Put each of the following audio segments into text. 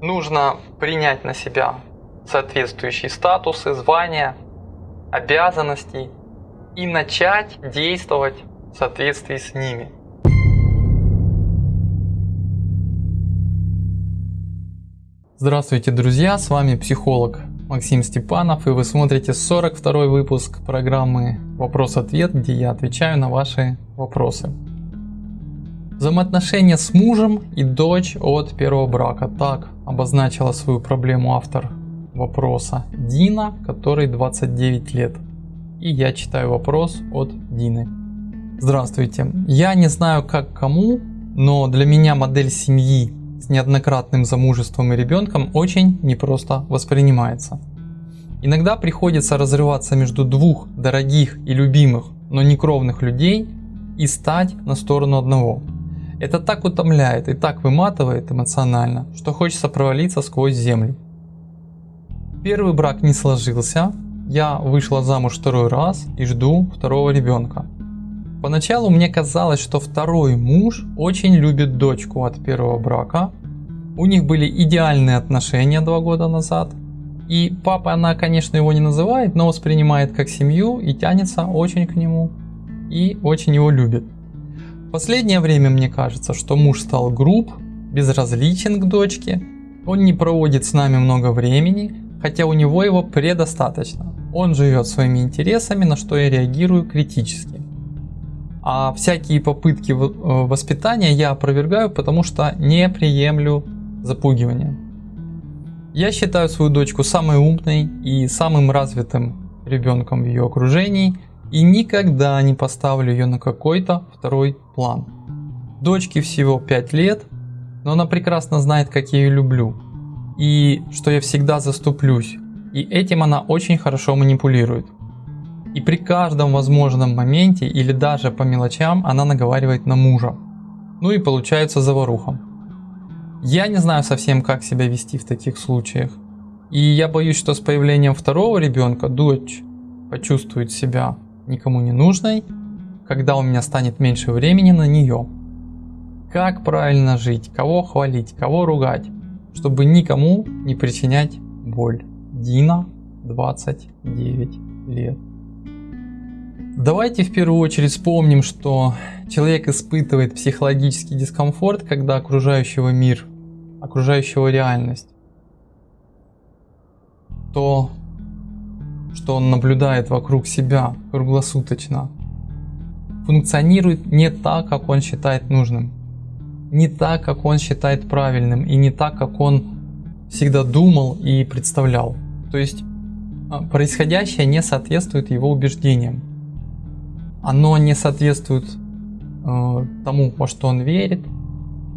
Нужно принять на себя соответствующие статусы, звания, обязанности и начать действовать в соответствии с ними. Здравствуйте, друзья! С вами психолог Максим Степанов и вы смотрите 42 выпуск программы «Вопрос-ответ», где я отвечаю на ваши вопросы. Взаимоотношения с мужем и дочь от первого брака. Так обозначила свою проблему автор вопроса Дина, который 29 лет. И я читаю вопрос от Дины. Здравствуйте. Я не знаю как кому, но для меня модель семьи с неоднократным замужеством и ребенком очень непросто воспринимается. Иногда приходится разрываться между двух дорогих и любимых, но не кровных людей и стать на сторону одного. Это так утомляет и так выматывает эмоционально, что хочется провалиться сквозь землю. Первый брак не сложился, я вышла замуж второй раз и жду второго ребенка. Поначалу мне казалось, что второй муж очень любит дочку от первого брака. У них были идеальные отношения два года назад. И папа она, конечно, его не называет, но воспринимает как семью и тянется очень к нему. И очень его любит. Последнее время мне кажется, что муж стал груб, безразличен к дочке, он не проводит с нами много времени, хотя у него его предостаточно. Он живет своими интересами, на что я реагирую критически. А всякие попытки э, воспитания я опровергаю, потому что не приемлю запугивания. Я считаю свою дочку самой умной и самым развитым ребенком в ее окружении – и никогда не поставлю ее на какой-то второй план. Дочке всего 5 лет, но она прекрасно знает, как я ее люблю и что я всегда заступлюсь. И этим она очень хорошо манипулирует. И при каждом возможном моменте или даже по мелочам она наговаривает на мужа. Ну и получается заваруха. Я не знаю совсем как себя вести в таких случаях. И я боюсь, что с появлением второго ребенка дочь почувствует себя никому не нужной, когда у меня станет меньше времени на нее. Как правильно жить, кого хвалить, кого ругать, чтобы никому не причинять боль. Дина, 29 лет. Давайте в первую очередь вспомним, что человек испытывает психологический дискомфорт, когда окружающего мир, окружающего реальность, то что он наблюдает вокруг себя круглосуточно, функционирует не так, как он считает нужным, не так, как он считает правильным и не так, как он всегда думал и представлял. То есть а, происходящее не соответствует его убеждениям. Оно не соответствует э, тому, во что он верит,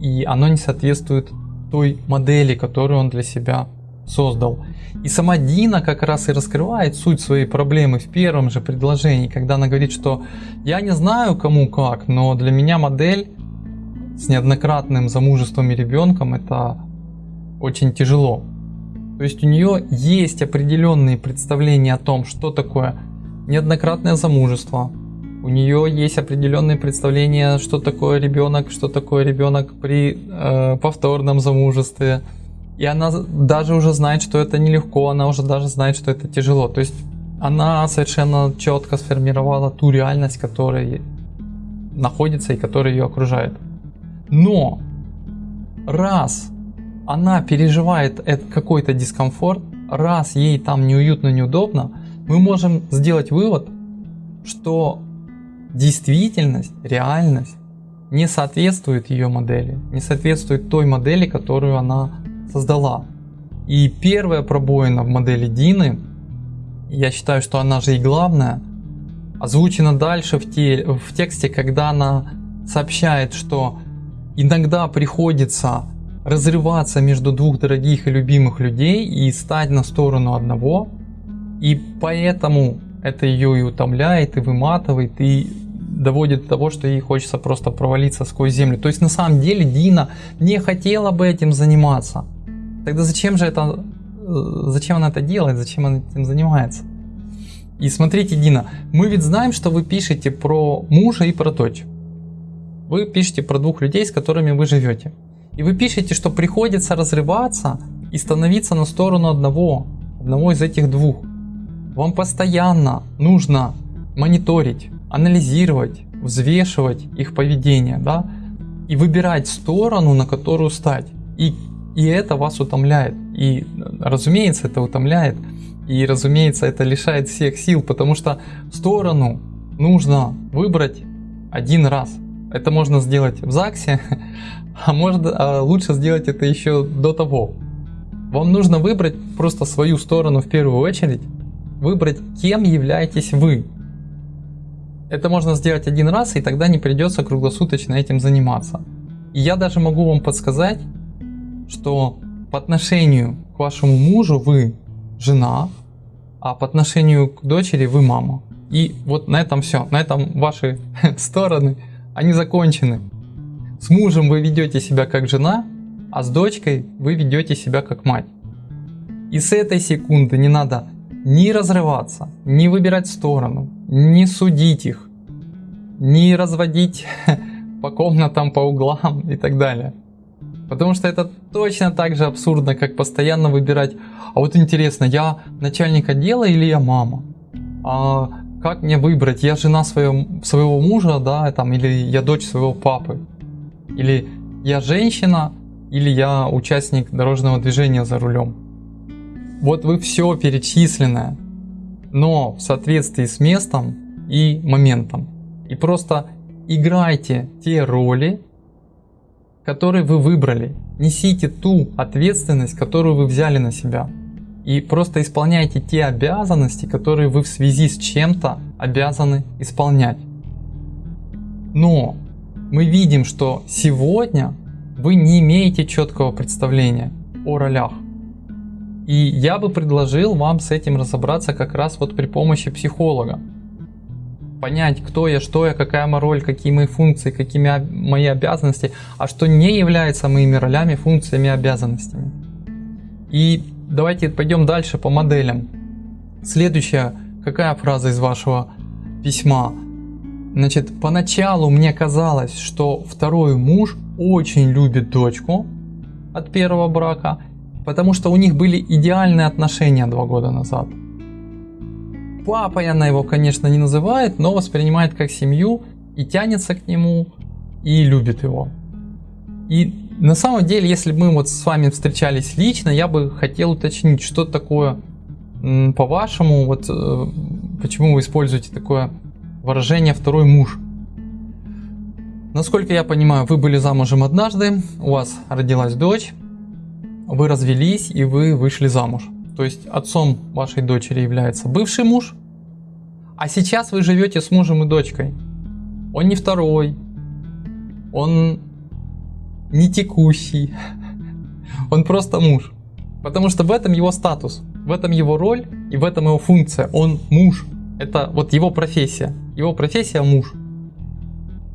и оно не соответствует той модели, которую он для себя создал. И сама Дина как раз и раскрывает суть своей проблемы в первом же предложении, когда она говорит, что я не знаю кому как, но для меня модель с неоднократным замужеством и ребенком это очень тяжело. То есть у нее есть определенные представления о том, что такое неоднократное замужество. У нее есть определенные представления, что такое ребенок, что такое ребенок при э, повторном замужестве и она даже уже знает, что это нелегко, она уже даже знает, что это тяжело. То есть она совершенно четко сформировала ту реальность, которая находится и которая ее окружает. Но раз она переживает какой-то дискомфорт, раз ей там неуютно, неудобно, мы можем сделать вывод, что действительность, реальность не соответствует ее модели, не соответствует той модели, которую она создала. И первая пробоина в модели Дины, я считаю, что она же и главная, озвучена дальше в, те, в тексте, когда она сообщает, что иногда приходится разрываться между двух дорогих и любимых людей и стать на сторону одного. И поэтому это ее и утомляет, и выматывает, и доводит до того, что ей хочется просто провалиться сквозь землю. То есть на самом деле Дина не хотела бы этим заниматься. Тогда зачем же это, э, зачем она это делает, зачем она этим занимается? И смотрите, Дина, мы ведь знаем, что вы пишете про мужа и про дочь. Вы пишете про двух людей, с которыми вы живете. И вы пишете, что приходится разрываться и становиться на сторону одного, одного из этих двух. Вам постоянно нужно мониторить, анализировать, взвешивать их поведение, да, и выбирать сторону, на которую стать. И, и это вас утомляет. И, разумеется, это утомляет. И, разумеется, это лишает всех сил, потому что сторону нужно выбрать один раз. Это можно сделать в ЗАГСе, а, можно, а лучше сделать это еще до того. Вам нужно выбрать просто свою сторону в первую очередь, выбрать, кем являетесь вы. Это можно сделать один раз, и тогда не придется круглосуточно этим заниматься. И я даже могу вам подсказать, что по отношению к вашему мужу вы жена, а по отношению к дочери вы мама. И вот на этом все, на этом ваши стороны, они закончены. С мужем вы ведете себя как жена, а с дочкой вы ведете себя как мать. И с этой секунды не надо ни разрываться, ни выбирать сторону, не судить их, не разводить по комнатам, по углам и так далее. Потому что это точно так же абсурдно, как постоянно выбирать, а вот интересно, я начальник отдела или я мама? А как мне выбрать, я жена своего, своего мужа, да, там, или я дочь своего папы? Или я женщина, или я участник дорожного движения за рулем? Вот вы все перечисленное, но в соответствии с местом и моментом. И просто играйте те роли, которые вы выбрали. Несите ту ответственность, которую вы взяли на себя. И просто исполняйте те обязанности, которые вы в связи с чем-то обязаны исполнять. Но мы видим, что сегодня вы не имеете четкого представления о ролях. И я бы предложил вам с этим разобраться как раз вот при помощи психолога. Понять, кто я, что я, какая моя роль, какие мои функции, какие мои обязанности, а что не является моими ролями, функциями, обязанностями. И давайте пойдем дальше по моделям. Следующая, какая фраза из вашего письма? Значит, поначалу мне казалось, что второй муж очень любит дочку от первого брака потому что у них были идеальные отношения два года назад. Папой она его, конечно, не называет, но воспринимает как семью и тянется к нему и любит его. И на самом деле, если бы мы вот с вами встречались лично, я бы хотел уточнить, что такое по-вашему, вот э, почему вы используете такое выражение «второй муж». Насколько я понимаю, вы были замужем однажды, у вас родилась дочь, вы развелись и вы вышли замуж. То есть отцом вашей дочери является бывший муж, а сейчас вы живете с мужем и дочкой. Он не второй, он не текущий, он просто муж. Потому что в этом его статус, в этом его роль и в этом его функция. Он муж. Это вот его профессия. Его профессия муж.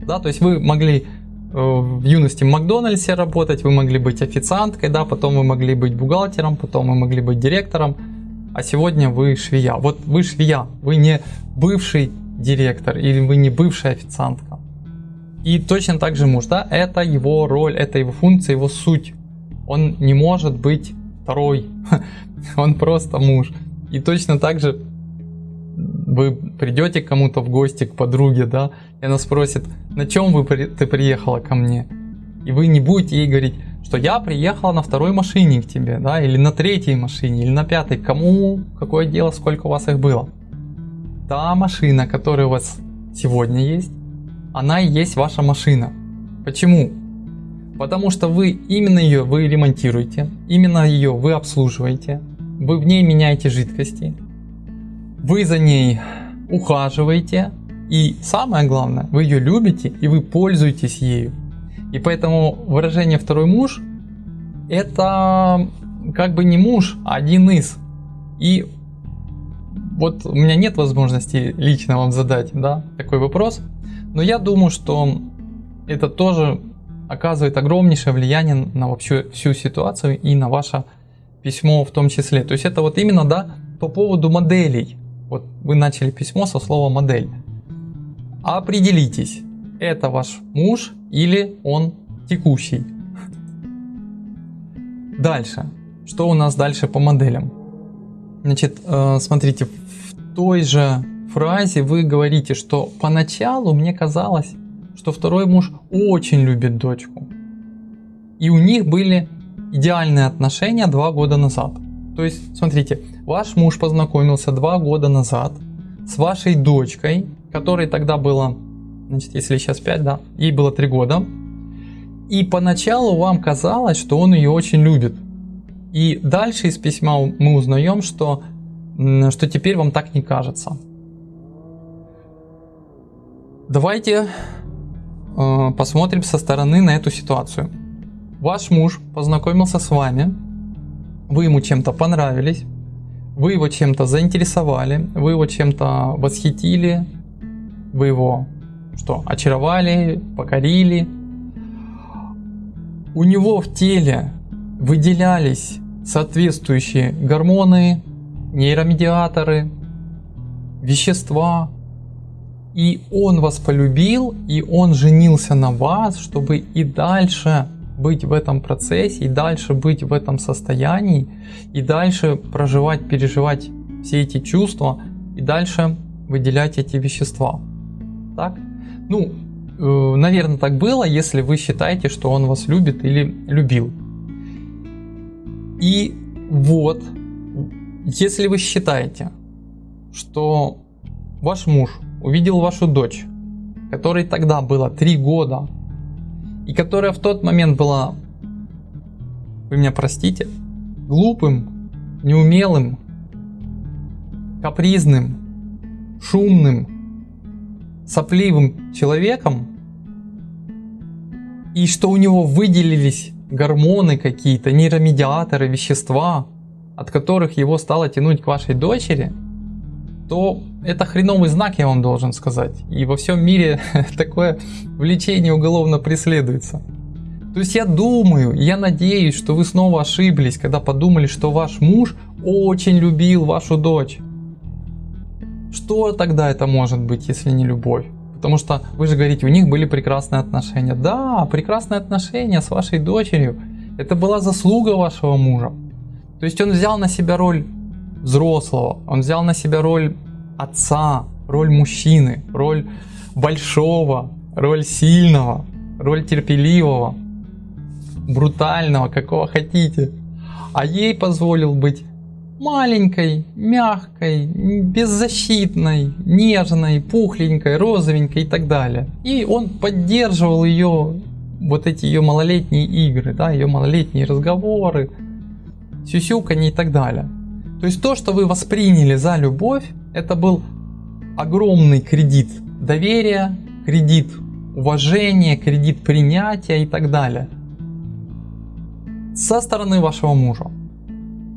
Да, то есть вы могли в юности в Макдональдсе работать, вы могли быть официанткой, да, потом вы могли быть бухгалтером, потом вы могли быть директором, а сегодня вы швея. Вот вы швея, вы не бывший директор или вы не бывшая официантка. И точно так же муж, да, это его роль, это его функция, его суть. Он не может быть второй, он просто муж. И точно так же вы придете кому-то в гости, к подруге, да, и она спросит, на чем вы, ты приехала ко мне? И вы не будете ей говорить, что я приехала на второй машине к тебе, да, или на третьей машине, или на пятой. Кому, какое дело, сколько у вас их было? Та машина, которая у вас сегодня есть, она и есть ваша машина. Почему? Потому что вы именно ее вы ремонтируете, именно ее вы обслуживаете, вы в ней меняете жидкости, вы за ней ухаживаете, и самое главное, вы ее любите и вы пользуетесь ею. И поэтому выражение второй муж это как бы не муж, а один из. И вот у меня нет возможности лично вам задать да, такой вопрос, но я думаю, что это тоже оказывает огромнейшее влияние на вообще всю ситуацию и на ваше письмо в том числе. То есть это вот именно да, по поводу моделей. Вот вы начали письмо со слова модель. Определитесь, это ваш муж или он текущий. Дальше. Что у нас дальше по моделям? Значит, э, смотрите, в той же фразе вы говорите, что поначалу мне казалось, что второй муж очень любит дочку. И у них были идеальные отношения два года назад. То есть, смотрите, ваш муж познакомился два года назад с вашей дочкой, которой тогда было, значит, если сейчас 5, да, ей было 3 года. И поначалу вам казалось, что он ее очень любит. И дальше из письма мы узнаем, что, что теперь вам так не кажется. Давайте э, посмотрим со стороны на эту ситуацию. Ваш муж познакомился с вами, вы ему чем-то понравились, вы его чем-то заинтересовали, вы его чем-то восхитили, вы его что, очаровали, покорили. У него в теле выделялись соответствующие гормоны, нейромедиаторы, вещества. И он вас полюбил, и он женился на вас, чтобы и дальше быть в этом процессе, и дальше быть в этом состоянии, и дальше проживать, переживать все эти чувства, и дальше выделять эти вещества. Так? Ну, э, наверное, так было, если вы считаете, что он вас любит или любил. И вот, если вы считаете, что ваш муж увидел вашу дочь, которой тогда было 3 года, и которая в тот момент была, вы меня простите, глупым, неумелым, капризным, шумным, сопливым человеком, и что у него выделились гормоны какие-то, нейромедиаторы, вещества, от которых его стало тянуть к вашей дочери, то это хреновый знак, я вам должен сказать. И во всем мире такое влечение уголовно преследуется. То есть я думаю, я надеюсь, что вы снова ошиблись, когда подумали, что ваш муж очень любил вашу дочь. Что тогда это может быть, если не любовь? Потому что вы же говорите, у них были прекрасные отношения. Да, прекрасные отношения с вашей дочерью. Это была заслуга вашего мужа. То есть он взял на себя роль взрослого, он взял на себя роль отца, роль мужчины, роль большого, роль сильного, роль терпеливого, брутального, какого хотите. А ей позволил быть маленькой, мягкой, беззащитной, нежной, пухленькой, розовенькой и так далее. И он поддерживал ее, вот эти ее малолетние игры, да, ее малолетние разговоры, сюсюканье и так далее. То есть то, что вы восприняли за любовь, это был огромный кредит доверия, кредит уважения, кредит принятия и так далее. Со стороны вашего мужа.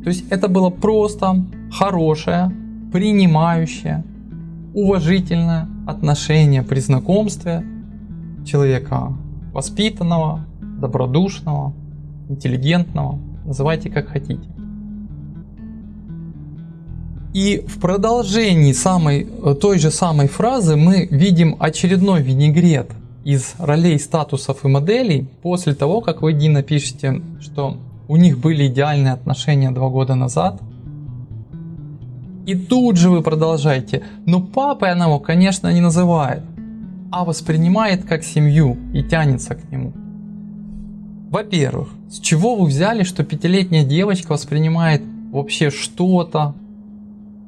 То есть это было просто хорошее, принимающее, уважительное отношение при знакомстве человека воспитанного, добродушного, интеллигентного, называйте как хотите. И в продолжении самой, той же самой фразы мы видим очередной винегрет из ролей, статусов и моделей после того, как вы, Дина, пишете, что у них были идеальные отношения два года назад. И тут же вы продолжаете, но папой она его, конечно, не называет, а воспринимает как семью и тянется к нему. Во-первых, с чего вы взяли, что пятилетняя девочка воспринимает вообще что-то,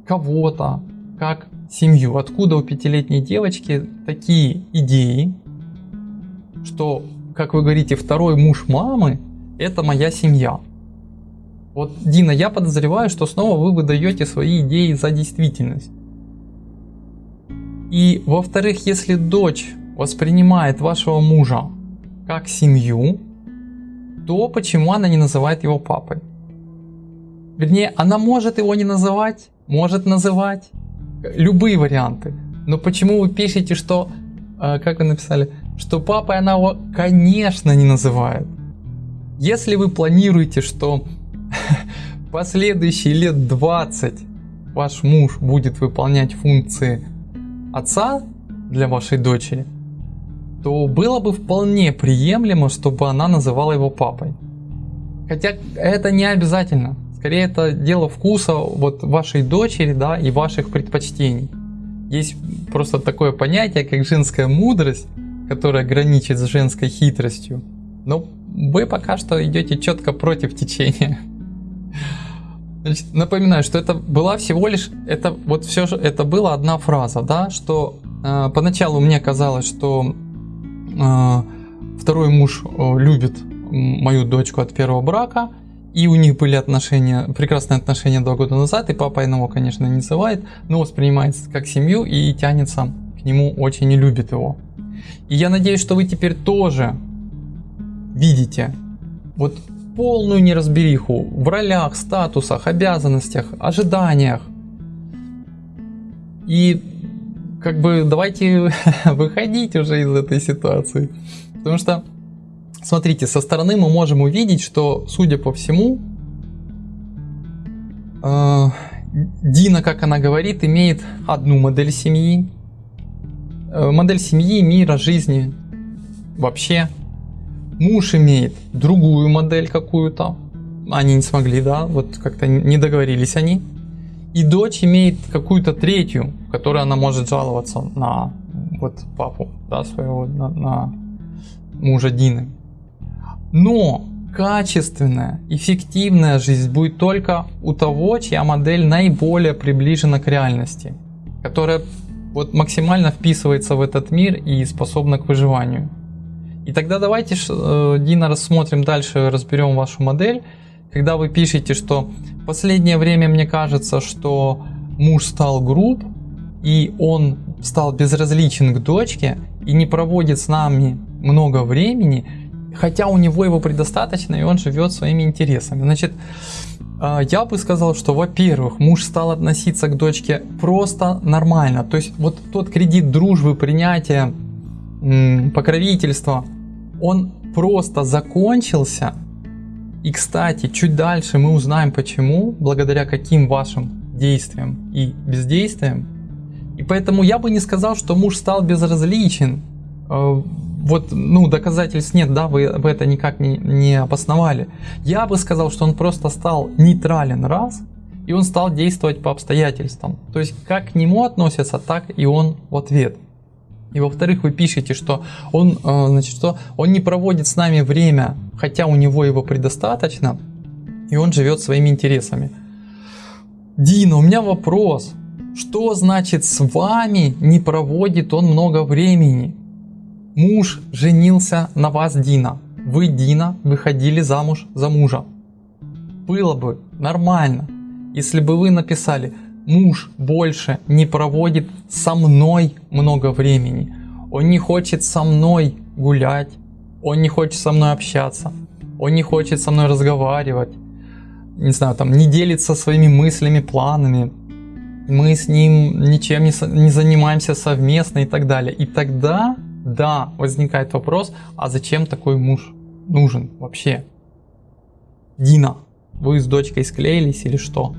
кого-то как семью? Откуда у пятилетней девочки такие идеи, что, как вы говорите, второй муж мамы это моя семья. Вот, Дина, я подозреваю, что снова вы выдаете свои идеи за действительность. И во-вторых, если дочь воспринимает вашего мужа как семью, то почему она не называет его папой? Вернее, она может его не называть, может называть, любые варианты. Но почему вы пишете, что, э, как вы написали, что папой она его, конечно, не называет? Если вы планируете, что последующие лет 20 ваш муж будет выполнять функции отца для вашей дочери, то было бы вполне приемлемо, чтобы она называла его папой. Хотя это не обязательно. Скорее это дело вкуса вот вашей дочери, да, и ваших предпочтений. Есть просто такое понятие, как женская мудрость, которая граничит с женской хитростью. Но вы пока что идете четко против течения. Значит, напоминаю, что это была всего лишь, это вот все же, это была одна фраза, да, что э, поначалу мне казалось, что э, второй муж э, любит мою дочку от первого брака, и у них были отношения, прекрасные отношения два года назад, и папа его, конечно, не называет, но воспринимает как семью и тянется к нему очень и любит его. И я надеюсь, что вы теперь тоже видите вот полную неразбериху в ролях, статусах, обязанностях, ожиданиях. И как бы давайте выходить уже из этой ситуации. Потому что Смотрите, со стороны мы можем увидеть, что, судя по всему, э, Дина, как она говорит, имеет одну модель семьи. Э, модель семьи, мира, жизни вообще. Муж имеет другую модель какую-то. Они не смогли, да, вот как-то не договорились они. И дочь имеет какую-то третью, которой она может жаловаться на вот папу, да, своего, на, на мужа Дины. Но качественная, эффективная жизнь будет только у того, чья модель наиболее приближена к реальности, которая вот максимально вписывается в этот мир и способна к выживанию. И тогда давайте, э, Дина, рассмотрим дальше, разберем вашу модель. Когда вы пишете, что в последнее время мне кажется, что муж стал груб, и он стал безразличен к дочке, и не проводит с нами много времени, хотя у него его предостаточно, и он живет своими интересами. Значит, а, я бы сказал, что, во-первых, муж стал относиться к дочке просто нормально. То есть вот тот кредит дружбы, принятия, покровительства, он просто закончился. И, кстати, чуть дальше мы узнаем почему, благодаря каким вашим действиям и бездействиям. И поэтому я бы не сказал, что муж стал безразличен а, вот, ну, доказательств нет, да, вы, вы это никак не, не обосновали. Я бы сказал, что он просто стал нейтрален раз, и он стал действовать по обстоятельствам. То есть, как к нему относятся, так и он в ответ. И во-вторых, вы пишете, что он, э, значит, что он не проводит с нами время, хотя у него его предостаточно, и он живет своими интересами. Дина, у меня вопрос. Что значит с вами не проводит он много времени? Муж женился на вас, Дина. Вы, Дина, выходили замуж за мужа. Было бы нормально, если бы вы написали «Муж больше не проводит со мной много времени. Он не хочет со мной гулять. Он не хочет со мной общаться. Он не хочет со мной разговаривать. Не знаю, там, не делится своими мыслями, планами. Мы с ним ничем не, не занимаемся совместно и так далее. И тогда да, возникает вопрос, а зачем такой муж нужен вообще? Дина, вы с дочкой склеились или что?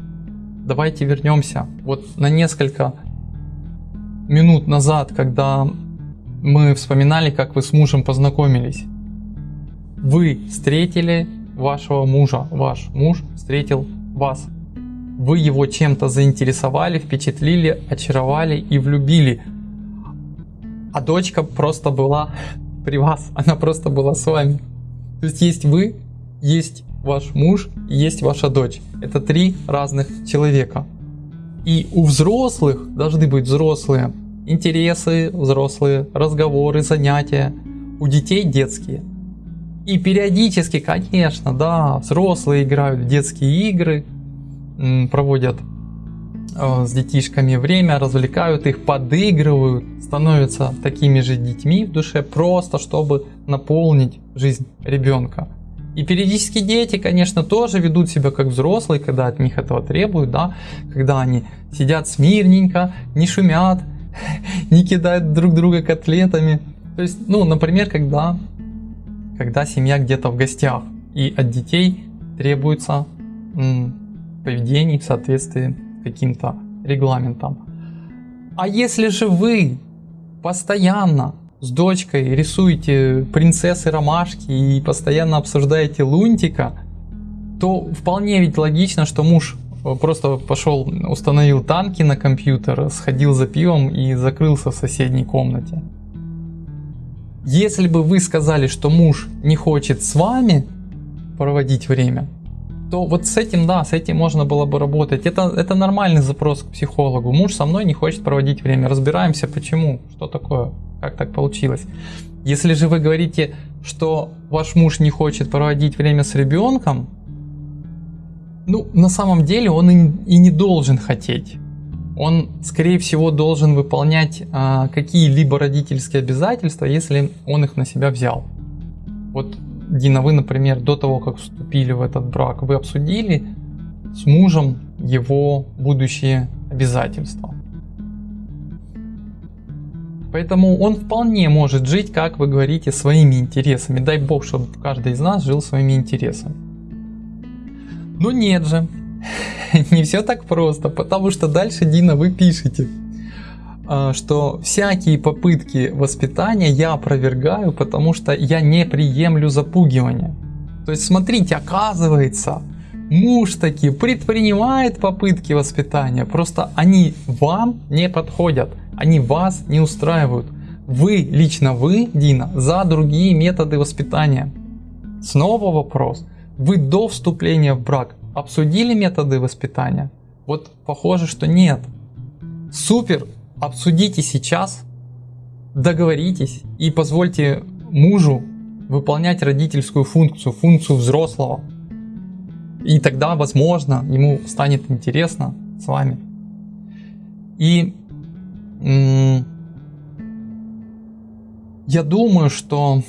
Давайте вернемся вот на несколько минут назад, когда мы вспоминали, как вы с мужем познакомились. Вы встретили вашего мужа, ваш муж встретил вас. Вы его чем-то заинтересовали, впечатлили, очаровали и влюбили а дочка просто была при вас, она просто была с вами. То есть есть вы, есть ваш муж, есть ваша дочь. Это три разных человека. И у взрослых должны быть взрослые интересы, взрослые разговоры, занятия. У детей детские. И периодически, конечно, да, взрослые играют в детские игры, проводят с детишками время, развлекают их, подыгрывают, становятся такими же детьми в душе, просто чтобы наполнить жизнь ребенка. И периодически дети, конечно, тоже ведут себя как взрослые, когда от них этого требуют, да, когда они сидят смирненько, не шумят, не кидают друг друга котлетами. То есть, ну, например, когда, когда семья где-то в гостях, и от детей требуется поведение в соответствии каким-то регламентом. А если же вы постоянно с дочкой рисуете принцессы ромашки и постоянно обсуждаете лунтика, то вполне ведь логично, что муж э, просто пошел, установил танки на компьютер, сходил за пивом и закрылся в соседней комнате. Если бы вы сказали, что муж не хочет с вами проводить время, то вот с этим, да, с этим можно было бы работать. Это, это нормальный запрос к психологу. Муж со мной не хочет проводить время. Разбираемся, почему, что такое, как так получилось. Если же вы говорите, что ваш муж не хочет проводить время с ребенком, ну, на самом деле он и, не должен хотеть. Он, скорее всего, должен выполнять а, какие-либо родительские обязательства, если он их на себя взял. Вот Дина, вы, например, до того, как вступили в этот брак, вы обсудили с мужем его будущие обязательства. Поэтому он вполне может жить, как вы говорите, своими интересами. Дай бог, чтобы каждый из нас жил своими интересами. Но нет же, не все так просто, потому что дальше, Дина, вы пишете. А, что всякие попытки воспитания я опровергаю, потому что я не приемлю запугивания. То есть смотрите, оказывается, муж таки предпринимает попытки воспитания, просто они вам не подходят, они вас не устраивают. Вы, лично вы, Дина, за другие методы воспитания. Снова вопрос. Вы до вступления в брак обсудили методы воспитания? Вот похоже, что нет. Супер, обсудите сейчас, договоритесь и позвольте мужу выполнять родительскую функцию, функцию взрослого. И тогда, возможно, ему станет интересно с вами. И я думаю, что,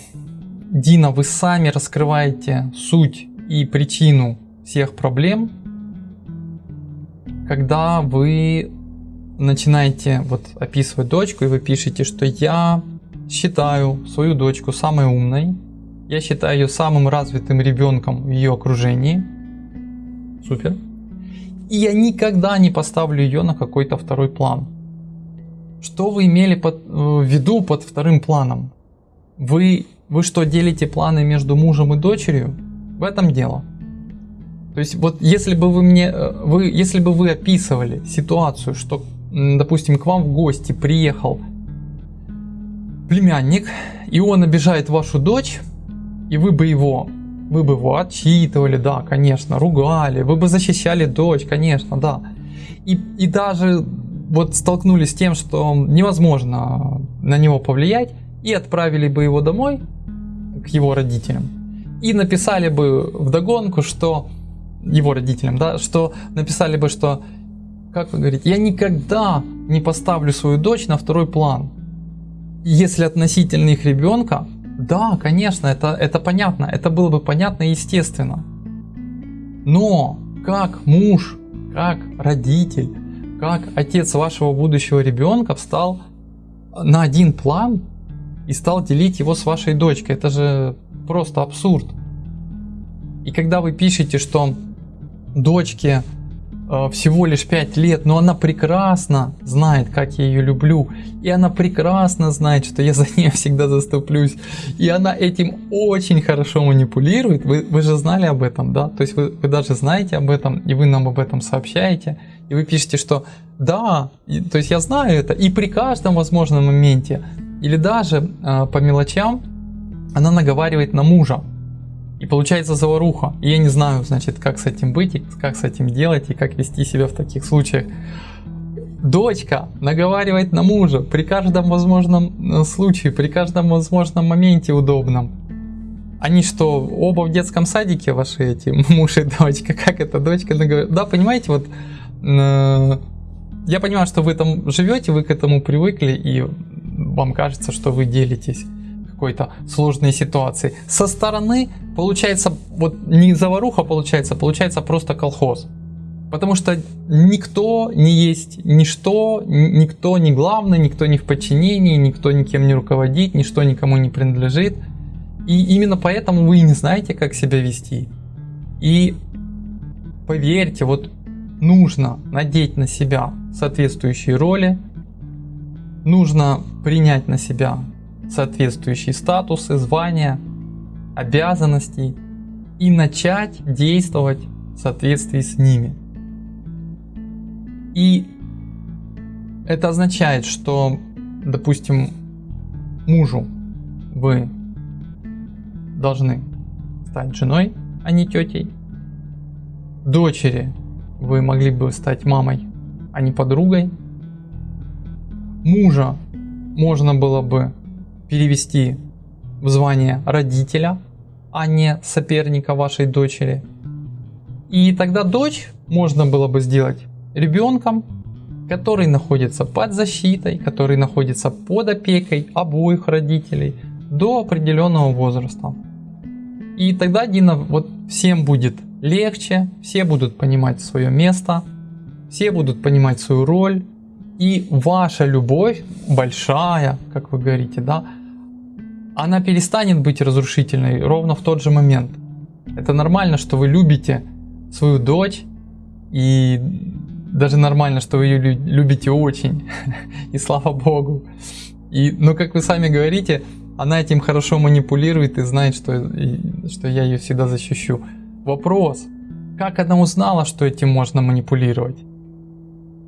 Дина, вы сами раскрываете суть и причину всех проблем, когда вы начинаете вот описывать дочку, и вы пишете, что я считаю свою дочку самой умной, я считаю ее самым развитым ребенком в ее окружении. Супер. И я никогда не поставлю ее на какой-то второй план. Что вы имели под, э, в виду под вторым планом? Вы, вы что, делите планы между мужем и дочерью? В этом дело. То есть вот если бы вы мне, э, вы, если бы вы описывали ситуацию, что допустим, к вам в гости приехал племянник, и он обижает вашу дочь, и вы бы его, вы бы его отчитывали, да, конечно, ругали, вы бы защищали дочь, конечно, да. И, и даже вот столкнулись с тем, что невозможно на него повлиять, и отправили бы его домой к его родителям. И написали бы в догонку, что его родителям, да, что написали бы, что как вы говорите, я никогда не поставлю свою дочь на второй план. Если относительно их ребенка, да, конечно, это, это понятно, это было бы понятно и естественно. Но как муж, как родитель, как отец вашего будущего ребенка встал на один план и стал делить его с вашей дочкой, это же просто абсурд. И когда вы пишете, что дочке всего лишь 5 лет, но она прекрасно знает, как я ее люблю. И она прекрасно знает, что я за нее всегда заступлюсь. И она этим очень хорошо манипулирует. Вы, вы же знали об этом, да? То есть вы, вы даже знаете об этом, и вы нам об этом сообщаете. И вы пишете, что да, и, то есть я знаю это. И при каждом возможном моменте, или даже э, по мелочам, она наговаривает на мужа. И получается заваруха. И я не знаю, значит, как с этим быть, и как с этим делать, и как вести себя в таких случаях. Дочка наговаривает на мужа при каждом возможном э, случае, при каждом возможном моменте удобном. Они что, оба в детском садике ваши эти, муж и дочка? Как это дочка наговаривает? Да, понимаете, вот э, я понимаю, что вы там живете, вы к этому привыкли, и вам кажется, что вы делитесь какой-то сложной ситуации. Со стороны получается, вот не заваруха получается, получается просто колхоз. Потому что никто не есть ничто, никто не главный, никто не в подчинении, никто никем не руководит, ничто никому не принадлежит. И именно поэтому вы не знаете, как себя вести. И поверьте, вот нужно надеть на себя соответствующие роли, нужно принять на себя соответствующие статусы, звания, обязанностей и начать действовать в соответствии с ними. И это означает, что, допустим, мужу вы должны стать женой, а не тетей. Дочери вы могли бы стать мамой, а не подругой. Мужа можно было бы перевести в звание родителя, а не соперника вашей дочери. И тогда дочь можно было бы сделать ребенком, который находится под защитой, который находится под опекой обоих родителей до определенного возраста. И тогда Дина вот всем будет легче, все будут понимать свое место, все будут понимать свою роль, и ваша любовь большая, как вы говорите, да, она перестанет быть разрушительной ровно в тот же момент. Это нормально, что вы любите свою дочь, и даже нормально, что вы ее любите очень, и слава богу. И, но как вы сами говорите, она этим хорошо манипулирует и знает, что, и, что я ее всегда защищу. Вопрос, как она узнала, что этим можно манипулировать?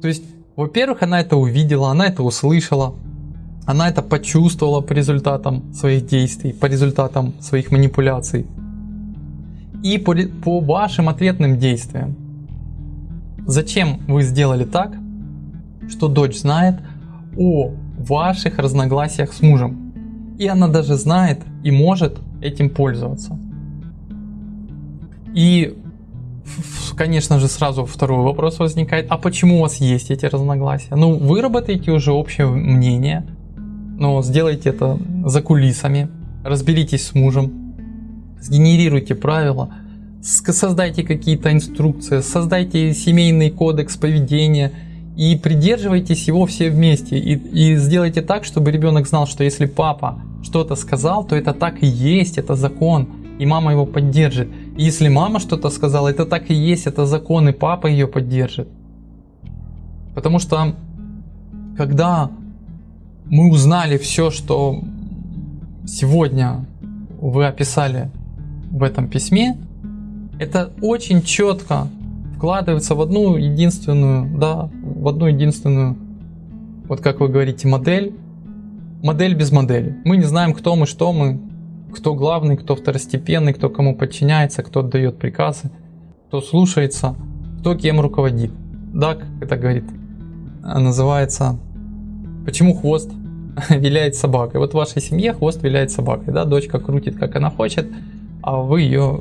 То есть, во-первых, она это увидела, она это услышала, она это почувствовала по результатам своих действий, по результатам своих манипуляций. И по, по вашим ответным действиям. Зачем вы сделали так, что дочь знает о ваших разногласиях с мужем? И она даже знает и может этим пользоваться. И, конечно же, сразу второй вопрос возникает, а почему у вас есть эти разногласия? Ну, выработайте уже общее мнение, но сделайте это за кулисами, разберитесь с мужем, сгенерируйте правила, создайте какие-то инструкции, создайте семейный кодекс поведения и придерживайтесь его все вместе. И, и сделайте так, чтобы ребенок знал, что если папа что-то сказал, то это так и есть, это закон, и мама его поддержит. Если мама что-то сказала, это так и есть, это закон, и папа ее поддержит. Потому что когда мы узнали все, что сегодня вы описали в этом письме, это очень четко вкладывается в одну единственную, да, в одну единственную, вот как вы говорите, модель, модель без модели. Мы не знаем, кто мы, что мы, кто главный, кто второстепенный, кто кому подчиняется, кто отдает приказы, кто слушается, кто кем руководит. Да, как это говорит, называется «Почему хвост виляет собакой?» Вот в вашей семье хвост виляет собакой, да, дочка крутит, как она хочет, а вы ее,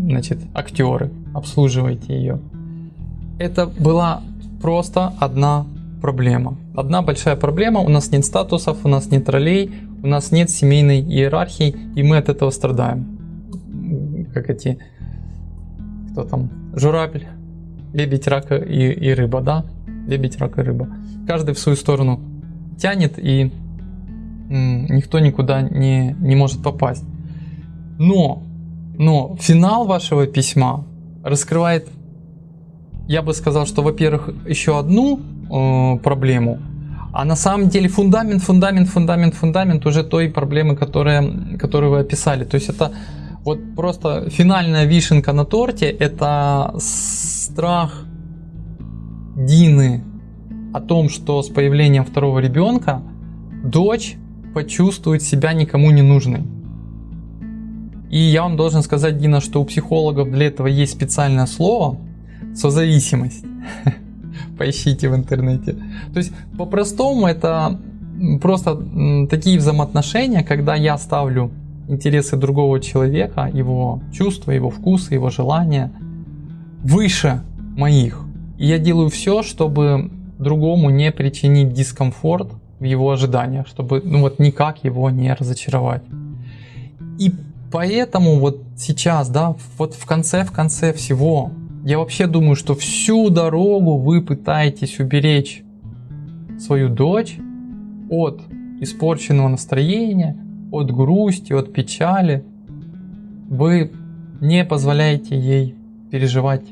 значит, актеры, обслуживаете ее. Это была просто одна проблема. Одна большая проблема, у нас нет статусов, у нас нет ролей, у нас нет семейной иерархии, и мы от этого страдаем. Как эти, кто там, журавль, лебедь, рак и, и рыба, да? Лебедь, рак и рыба. Каждый в свою сторону тянет, и никто никуда не, не может попасть. Но, но финал вашего письма раскрывает, я бы сказал, что, во-первых, еще одну э, проблему, а на самом деле фундамент, фундамент, фундамент, фундамент уже той проблемы, которая, которую вы описали. То есть это вот просто финальная вишенка на торте, это страх Дины о том, что с появлением второго ребенка дочь почувствует себя никому не нужной. И я вам должен сказать, Дина, что у психологов для этого есть специальное слово созависимость. Поищите в интернете. То есть по-простому это просто такие взаимоотношения, когда я ставлю интересы другого человека, его чувства, его вкусы, его желания выше моих. И я делаю все, чтобы другому не причинить дискомфорт в его ожиданиях, чтобы ну вот никак его не разочаровать. И поэтому вот сейчас, да, вот в конце, в конце всего, я вообще думаю, что всю дорогу вы пытаетесь уберечь свою дочь от испорченного настроения, от грусти, от печали. Вы не позволяете ей переживать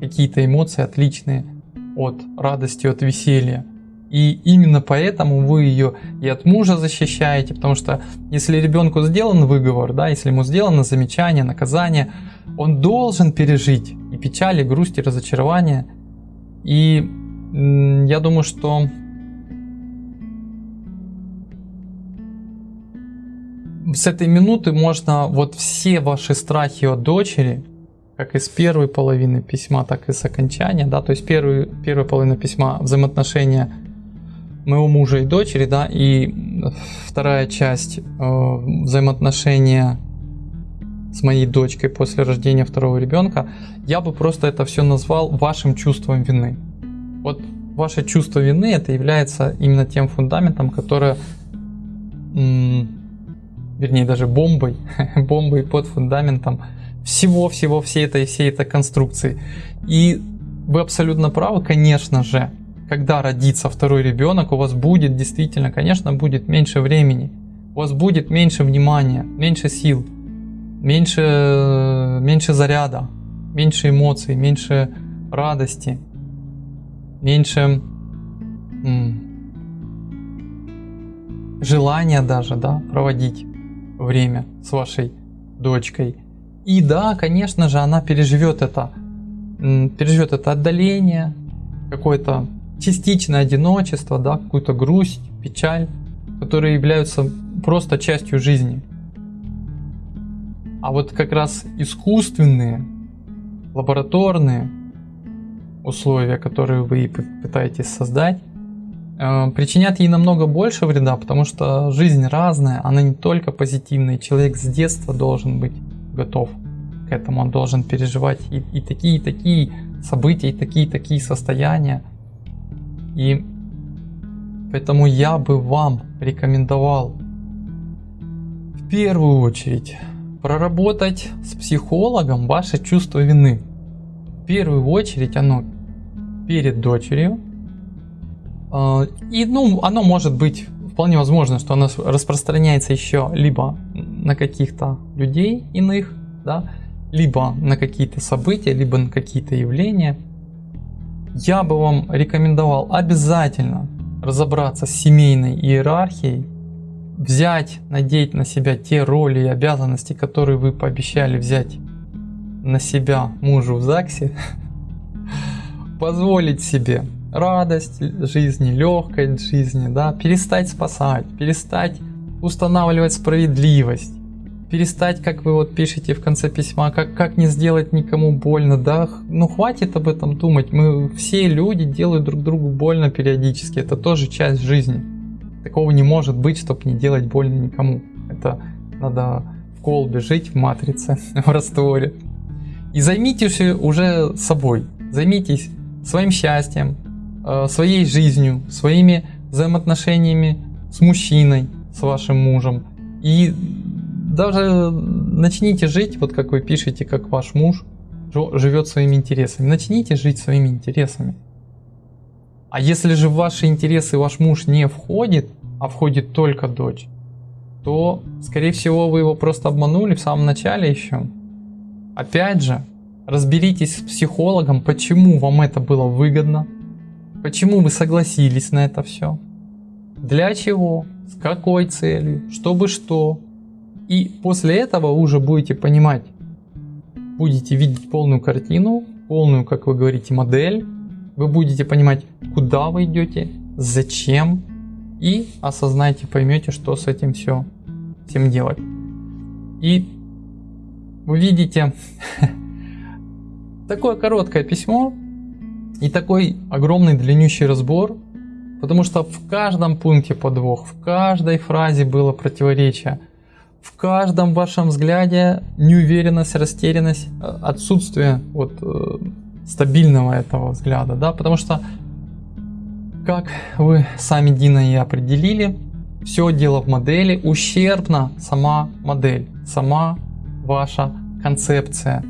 какие-то эмоции отличные от радости, от веселья. И именно поэтому вы ее и от мужа защищаете, потому что если ребенку сделан выговор, да, если ему сделано замечание, наказание, он должен пережить и печаль, и грусть, и разочарование. И я думаю, что с этой минуты можно вот все ваши страхи от дочери, как из первой половины письма, так и с окончания, да, то есть первый, первая половина письма взаимоотношения моего мужа и дочери, да, и вторая часть э, взаимоотношения с моей дочкой после рождения второго ребенка, я бы просто это все назвал вашим чувством вины. Вот ваше чувство вины это является именно тем фундаментом, которое, вернее даже бомбой, бомбой под фундаментом всего-всего всей этой всей этой конструкции. И вы абсолютно правы, конечно же, когда родится второй ребенок, у вас будет действительно, конечно, будет меньше времени, у вас будет меньше внимания, меньше сил, меньше, меньше заряда, меньше эмоций, меньше радости, меньше желания даже, да, проводить время с вашей дочкой. И да, конечно же, она переживет это, переживет это отдаление, какое-то частичное одиночество, да, какую-то грусть, печаль, которые являются просто частью жизни. А вот как раз искусственные, лабораторные условия, которые вы пытаетесь создать, э, причинят ей намного больше вреда, потому что жизнь разная, она не только позитивная. Человек с детства должен быть готов к этому, он должен переживать и, и такие, и такие события, и такие, и такие состояния. И поэтому я бы вам рекомендовал в первую очередь проработать с психологом ваше чувство вины. В первую очередь оно перед дочерью. А, и ну, оно может быть вполне возможно, что оно распространяется еще либо на каких-то людей иных, да, либо на какие-то события, либо на какие-то явления – я бы вам рекомендовал обязательно разобраться с семейной иерархией, взять, надеть на себя те роли и обязанности, которые вы пообещали взять на себя мужу в ЗАГСе, позволить себе радость жизни, легкость жизни, да, перестать спасать, перестать устанавливать справедливость, перестать, как вы вот пишете в конце письма, как, как не сделать никому больно, да, ну хватит об этом думать, мы все люди делают друг другу больно периодически, это тоже часть жизни. Такого не может быть, чтобы не делать больно никому. Это надо в колбе жить, в матрице, в растворе. И займитесь уже собой, займитесь своим счастьем, э, своей жизнью, своими взаимоотношениями с мужчиной, с вашим мужем. И даже начните жить, вот как вы пишете, как ваш муж живет своими интересами. Начните жить своими интересами. А если же в ваши интересы ваш муж не входит, а входит только дочь, то, скорее всего, вы его просто обманули в самом начале еще. Опять же, разберитесь с психологом, почему вам это было выгодно, почему вы согласились на это все, для чего, с какой целью, чтобы что, и после этого уже будете понимать, будете видеть полную картину, полную, как вы говорите, модель. Вы будете понимать, куда вы идете, зачем. И осознаете, поймете, что с этим все, всем делать. И вы видите такое короткое письмо и такой огромный длиннющий разбор, потому что в каждом пункте подвох, в каждой фразе было противоречие в каждом вашем взгляде неуверенность, растерянность, э, отсутствие вот э, стабильного этого взгляда, да, потому что, как вы сами, Дина, и определили, все дело в модели, ущербна сама модель, сама ваша концепция.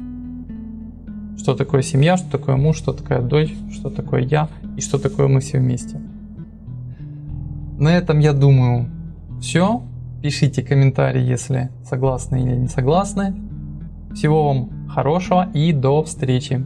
Что такое семья, что такое муж, что такое дочь, что такое я и что такое мы все вместе. На этом я думаю все. Пишите комментарии, если согласны или не согласны. Всего вам хорошего и до встречи.